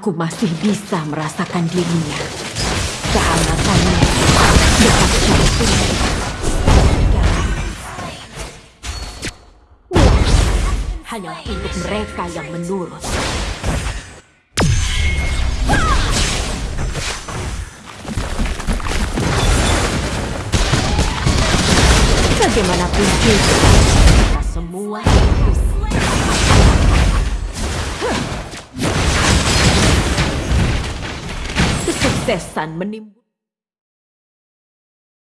Aku masih bisa merasakan dirinya. Kehangatannya dekat jantung. Hanya untuk mereka yang menurut. Bagaimanapun juga, kita semua kesuksesan menimbulkan